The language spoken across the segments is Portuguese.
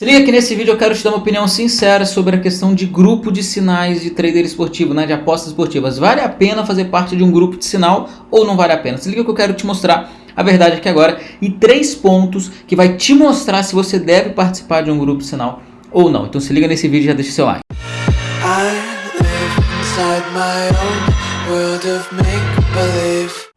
Se liga que nesse vídeo eu quero te dar uma opinião sincera sobre a questão de grupo de sinais de trader esportivo, né, de apostas esportivas. Vale a pena fazer parte de um grupo de sinal ou não vale a pena? Se liga que eu quero te mostrar a verdade aqui agora e três pontos que vai te mostrar se você deve participar de um grupo de sinal ou não. Então se liga nesse vídeo e já deixa seu like.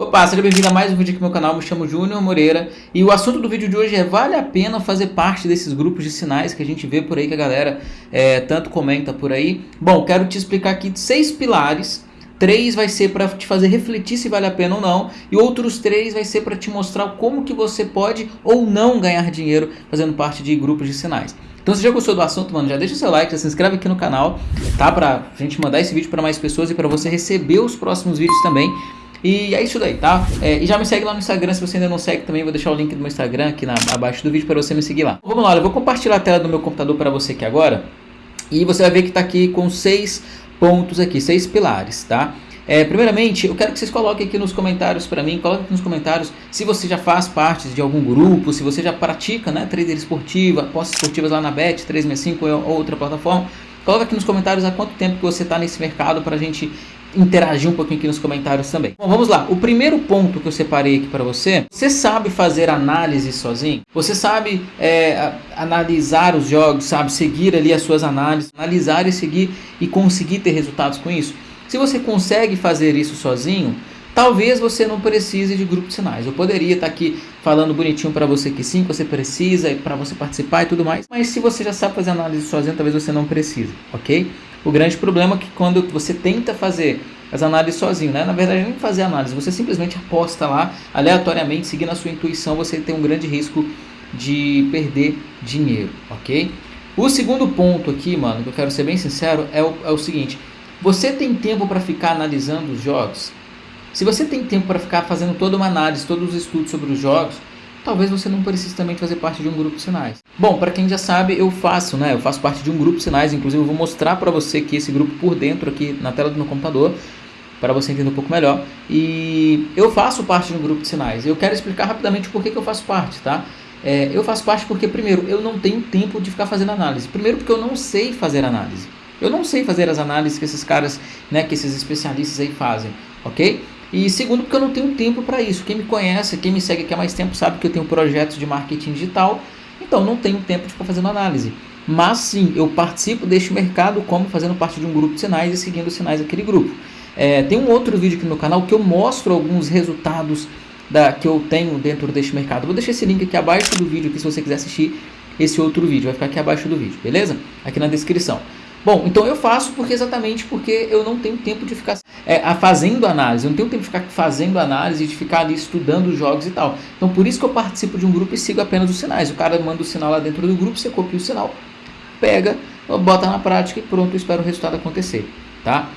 Opa, seja bem-vindo a mais um vídeo aqui no meu canal, me chamo Júnior Moreira e o assunto do vídeo de hoje é vale a pena fazer parte desses grupos de sinais que a gente vê por aí que a galera é, tanto comenta por aí. Bom, quero te explicar aqui seis pilares Três vai ser para te fazer refletir se vale a pena ou não. E outros três vai ser para te mostrar como que você pode ou não ganhar dinheiro fazendo parte de grupos de sinais. Então se já gostou do assunto, mano, já deixa o seu like, já se inscreve aqui no canal, tá? Pra gente mandar esse vídeo para mais pessoas e para você receber os próximos vídeos também. E é isso daí, tá? É, e já me segue lá no Instagram, se você ainda não segue também, vou deixar o link do meu Instagram aqui na, abaixo do vídeo para você me seguir lá. Vamos lá, eu vou compartilhar a tela do meu computador para você aqui agora. E você vai ver que está aqui com seis pontos aqui, seis pilares, tá? É, primeiramente, eu quero que vocês coloquem aqui nos comentários para mim, coloquem aqui nos comentários se você já faz parte de algum grupo, se você já pratica, né, trader esportiva, apostas esportivas lá na Bet, 365 ou outra plataforma. Coloca aqui nos comentários há quanto tempo que você está nesse mercado para a gente interagir um pouquinho aqui nos comentários também. Bom, vamos lá. O primeiro ponto que eu separei aqui para você, você sabe fazer análise sozinho? Você sabe é, analisar os jogos, sabe seguir ali as suas análises, analisar e seguir e conseguir ter resultados com isso? Se você consegue fazer isso sozinho, talvez você não precise de grupo de sinais. Eu poderia estar aqui falando bonitinho para você que sim, você precisa para você participar e tudo mais. Mas se você já sabe fazer análise sozinho, talvez você não precise, ok? O grande problema é que quando você tenta fazer as análises sozinho, né? Na verdade, nem fazer análise, você simplesmente aposta lá, aleatoriamente, seguindo a sua intuição, você tem um grande risco de perder dinheiro, ok? O segundo ponto aqui, mano, que eu quero ser bem sincero, é o, é o seguinte: você tem tempo para ficar analisando os jogos? Se você tem tempo para ficar fazendo toda uma análise, todos os estudos sobre os jogos, talvez você não precise também fazer parte de um grupo de sinais. Bom, para quem já sabe, eu faço, né? Eu faço parte de um grupo de sinais, inclusive eu vou mostrar para você aqui esse grupo por dentro aqui na tela do meu computador, para você entender um pouco melhor. E eu faço parte de um grupo de sinais. Eu quero explicar rapidamente por que, que eu faço parte, tá? É, eu faço parte porque, primeiro, eu não tenho tempo de ficar fazendo análise. Primeiro, porque eu não sei fazer análise. Eu não sei fazer as análises que esses caras, né, que esses especialistas aí fazem, ok? E segundo, porque eu não tenho tempo para isso. Quem me conhece, quem me segue aqui há mais tempo, sabe que eu tenho projetos de marketing digital, então não tenho tempo de ficar fazendo análise. Mas sim, eu participo deste mercado como fazendo parte de um grupo de sinais e seguindo os sinais daquele grupo. É, tem um outro vídeo aqui no canal que eu mostro alguns resultados da, que eu tenho dentro deste mercado. Vou deixar esse link aqui abaixo do vídeo aqui, se você quiser assistir esse outro vídeo. Vai ficar aqui abaixo do vídeo, beleza? Aqui na descrição. Bom, então eu faço porque exatamente porque eu não tenho tempo de ficar é, fazendo análise, eu não tenho tempo de ficar fazendo análise, de ficar ali estudando os jogos e tal. Então por isso que eu participo de um grupo e sigo apenas os sinais. O cara manda o sinal lá dentro do grupo, você copia o sinal, pega, bota na prática e pronto, eu espero o resultado acontecer, tá?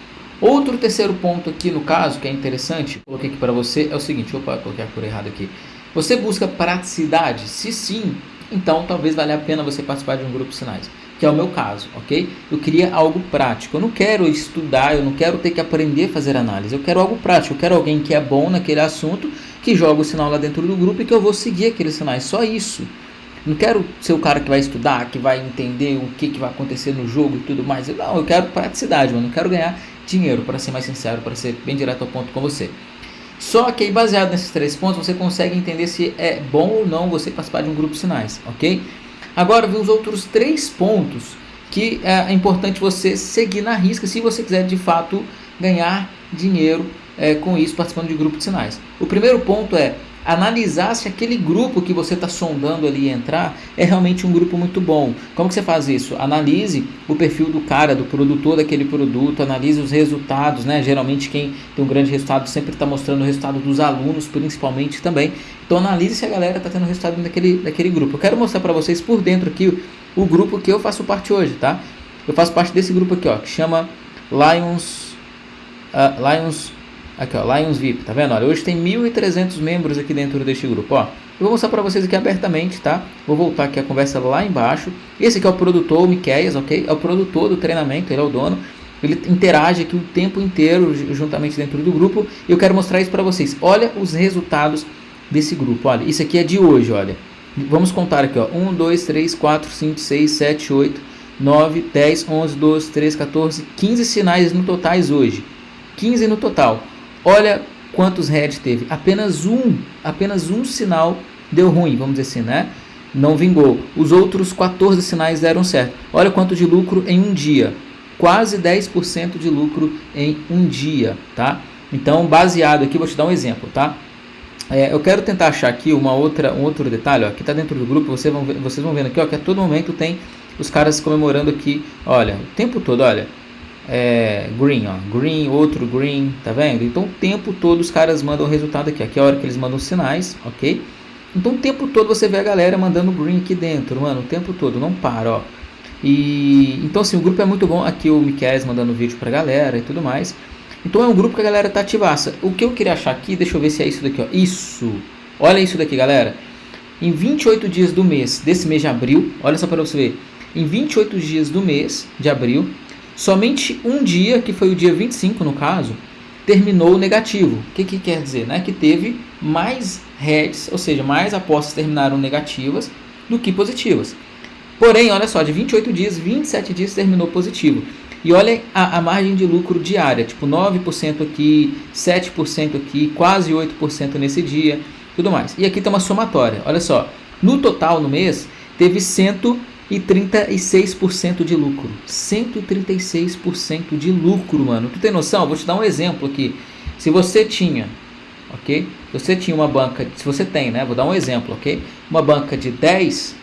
Outro terceiro ponto aqui no caso, que é interessante, coloquei aqui para você, é o seguinte, opa, coloquei a cor errada aqui. Você busca praticidade? Se sim, então talvez valha a pena você participar de um grupo de sinais que é o meu caso, ok? Eu queria algo prático. Eu não quero estudar, eu não quero ter que aprender a fazer análise. Eu quero algo prático. Eu quero alguém que é bom naquele assunto, que joga o sinal lá dentro do grupo e que eu vou seguir aqueles sinais. Só isso. Não quero ser o cara que vai estudar, que vai entender o que, que vai acontecer no jogo e tudo mais. Não, eu quero praticidade, mano. Não quero ganhar dinheiro, para ser mais sincero, para ser bem direto ao ponto com você. Só que aí, baseado nesses três pontos, você consegue entender se é bom ou não você participar de um grupo de sinais, ok? Agora os outros três pontos que é importante você seguir na risca se você quiser de fato ganhar dinheiro é, com isso participando de grupo de sinais. O primeiro ponto é analisar se aquele grupo que você está sondando ali entrar é realmente um grupo muito bom. Como que você faz isso? Analise o perfil do cara, do produtor daquele produto, analise os resultados, né? Geralmente quem tem um grande resultado sempre está mostrando o resultado dos alunos, principalmente também. Então analise se a galera está tendo resultado daquele, daquele grupo. Eu quero mostrar para vocês por dentro aqui o, o, grupo que eu faço parte hoje, tá? Eu faço parte desse grupo aqui, ó, que chama Lions, uh, Lions Aqui, ó, Lions VIP, tá vendo? Olha, hoje tem 1.300 membros aqui dentro deste grupo, ó. Eu vou mostrar para vocês aqui abertamente, tá? Vou voltar aqui a conversa lá embaixo. Esse aqui é o produtor, o Miqueias, ok? É o produtor do treinamento, ele é o dono. Ele interage aqui o tempo inteiro juntamente dentro do grupo. E eu quero mostrar isso para vocês. Olha os resultados desse grupo, olha. Isso aqui é de hoje, olha. Vamos contar aqui, ó. 1, 2, 3, 4, 5, 6, 7, 8, 9, 10, 11, 12, 13, 14, 15 sinais no totais hoje. 15 no total. Olha quantos heads teve. Apenas um, apenas um sinal deu ruim, vamos dizer assim, né? Não vingou. Os outros 14 sinais deram certo. Olha quanto de lucro em um dia. Quase 10% de lucro em um dia, tá? Então, baseado aqui, vou te dar um exemplo, tá? É, eu quero tentar achar aqui uma outra, um outro detalhe, ó, que está dentro do grupo, vocês vão, vocês vão vendo aqui, ó, que a todo momento tem os caras comemorando aqui, olha, o tempo todo, olha, é, green, ó, green, outro green, tá vendo? Então o tempo todo os caras mandam o resultado aqui, aqui é a hora que eles mandam sinais, ok? Então o tempo todo você vê a galera mandando green aqui dentro, mano, o tempo todo, não para, ó. E então assim, o grupo é muito bom, aqui o Miquel mandando vídeo pra galera e tudo mais. Então é um grupo que a galera tá ativaça. O que eu queria achar aqui, deixa eu ver se é isso daqui, ó. Isso. Olha isso daqui, galera. Em 28 dias do mês, desse mês de abril, olha só para você ver. Em 28 dias do mês de abril, somente um dia, que foi o dia 25 no caso, terminou negativo. O que, que quer dizer? Né? Que teve mais heads, ou seja, mais apostas terminaram negativas do que positivas. Porém, olha só, de 28 dias, 27 dias terminou positivo. E olha a, a margem de lucro diária, tipo 9% aqui, 7% aqui, quase 8% nesse dia, tudo mais. E aqui tem uma somatória, olha só. No total, no mês, teve 136% de lucro. 136% de lucro, mano. Tu tem noção? Vou te dar um exemplo aqui. Se você tinha, ok? Você tinha uma banca, se você tem, né? Vou dar um exemplo, ok? Uma banca de 10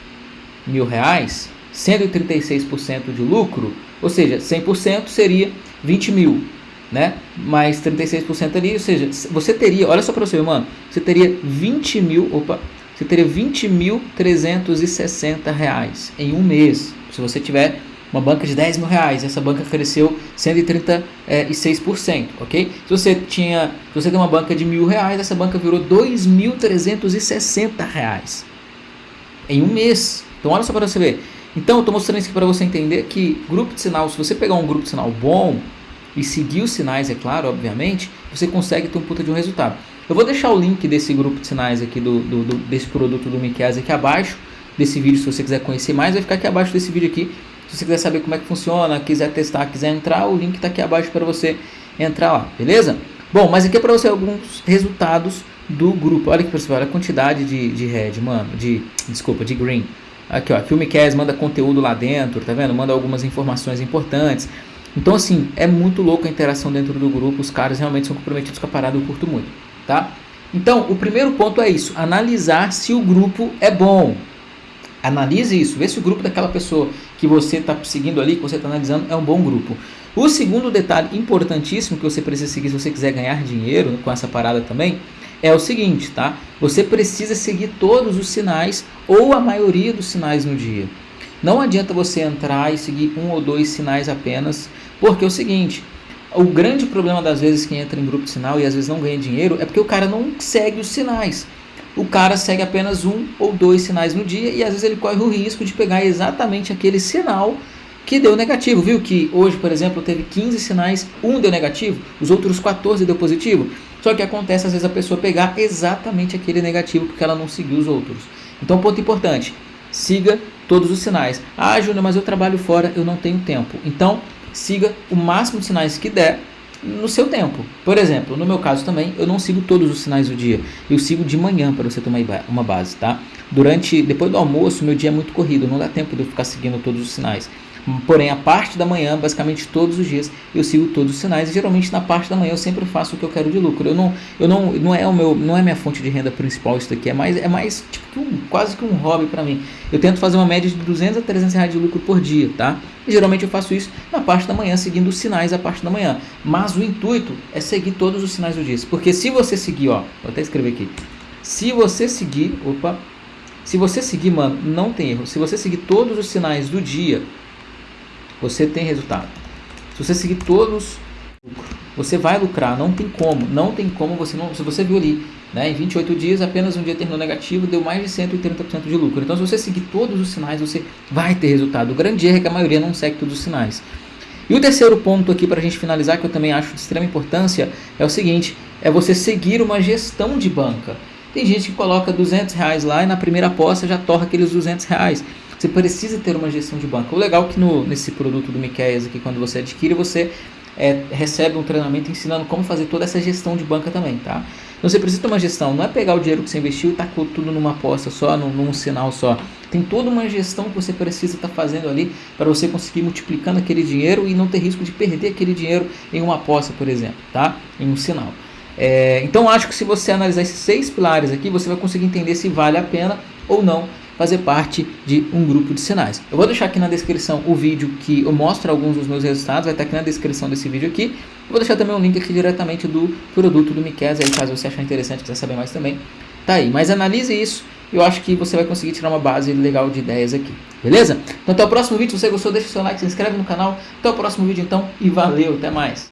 mil reais, 136% de lucro, ou seja, 100% seria 20 mil, né? Mais 36% ali, ou seja, você teria, olha só para você, mano, você teria 20 mil, opa, você teria 20.360 reais em um mês, se você tiver uma banca de 10 mil reais, essa banca cresceu 136%, ok? Se você tinha, se você tem uma banca de mil reais, essa banca virou 2.360 reais em um mês. Então olha só para você ver, então, eu estou mostrando isso para você entender que grupo de sinal, se você pegar um grupo de sinal bom e seguir os sinais, é claro, obviamente, você consegue ter um puta de um resultado. Eu vou deixar o link desse grupo de sinais aqui, do, do, do desse produto do Miquel aqui abaixo desse vídeo, se você quiser conhecer mais, vai ficar aqui abaixo desse vídeo aqui. Se você quiser saber como é que funciona, quiser testar, quiser entrar, o link está aqui abaixo para você entrar lá, beleza? Bom, mas aqui é para você alguns resultados do grupo. Olha para você, olha a quantidade de, de red, mano, de, desculpa, de green. Aqui, ó, Filmecast manda conteúdo lá dentro, tá vendo? Manda algumas informações importantes. Então, assim, é muito louco a interação dentro do grupo. Os caras realmente são comprometidos com a parada, eu curto muito, tá? Então, o primeiro ponto é isso: analisar se o grupo é bom. Analise isso, vê se o grupo daquela pessoa que você está seguindo ali, que você está analisando, é um bom grupo. O segundo detalhe importantíssimo que você precisa seguir se você quiser ganhar dinheiro com essa parada também é o seguinte, tá? Você precisa seguir todos os sinais ou a maioria dos sinais no dia. Não adianta você entrar e seguir um ou dois sinais apenas, porque é o seguinte, o grande problema das vezes que entra em grupo de sinal e às vezes não ganha dinheiro é porque o cara não segue os sinais. O cara segue apenas um ou dois sinais no dia e às vezes ele corre o risco de pegar exatamente aquele sinal que deu negativo. Viu que hoje, por exemplo, teve 15 sinais, um deu negativo, os outros 14 deu positivo? Só que acontece às vezes a pessoa pegar exatamente aquele negativo porque ela não seguiu os outros. Então, ponto importante: siga todos os sinais. Ah, Júnior, mas eu trabalho fora, eu não tenho tempo. Então, siga o máximo de sinais que der no seu tempo. Por exemplo, no meu caso também, eu não sigo todos os sinais do dia. Eu sigo de manhã para você tomar uma base, tá? Durante, depois do almoço, meu dia é muito corrido, não dá tempo de eu ficar seguindo todos os sinais. Porém, a parte da manhã, basicamente todos os dias, eu sigo todos os sinais e geralmente na parte da manhã eu sempre faço o que eu quero de lucro. Eu não, eu não, não é o meu, não é minha fonte de renda principal isso daqui, é mais, é mais tipo um, quase que um hobby para mim. Eu tento fazer uma média de 200 a 300 reais de lucro por dia, tá? E geralmente eu faço isso na parte da manhã, seguindo os sinais da parte da manhã. Mas o intuito é seguir todos os sinais do dia, porque se você seguir, ó, vou até escrever aqui. Se você seguir, opa, se você seguir, mano, não tem erro. Se você seguir todos os sinais do dia, você tem resultado. Se você seguir todos, você vai lucrar, não tem como, não tem como você não, se você viu ali, né, em 28 dias apenas um dia terminou negativo, deu mais de 130% de lucro. Então se você seguir todos os sinais, você vai ter resultado. O grande erro é que a maioria não segue todos os sinais. E o terceiro ponto aqui para a gente finalizar, que eu também acho de extrema importância, é o seguinte, é você seguir uma gestão de banca. Tem gente que coloca 200 reais lá e na primeira aposta já torra aqueles 200 reais. Você precisa ter uma gestão de banco. O legal é que no, nesse produto do Miqueias aqui, quando você adquire, você é, recebe um treinamento ensinando como fazer toda essa gestão de banca também, tá? Então você precisa ter uma gestão, não é pegar o dinheiro que você investiu e tacou tudo numa aposta só, num, num sinal só. Tem toda uma gestão que você precisa estar tá fazendo ali para você conseguir multiplicando aquele dinheiro e não ter risco de perder aquele dinheiro em uma aposta, por exemplo, tá? Em um sinal. É, então acho que se você analisar esses seis pilares aqui, você vai conseguir entender se vale a pena ou não fazer parte de um grupo de sinais. Eu vou deixar aqui na descrição o vídeo que eu mostro alguns dos meus resultados, vai estar aqui na descrição desse vídeo aqui. Eu vou deixar também um link aqui diretamente do produto do Miquez, aí caso você achar interessante, quiser saber mais também, tá aí. Mas analise isso, eu acho que você vai conseguir tirar uma base legal de ideias aqui, beleza? Então até o próximo vídeo, se você gostou deixa o seu like, se inscreve no canal, até o próximo vídeo então e valeu, até mais!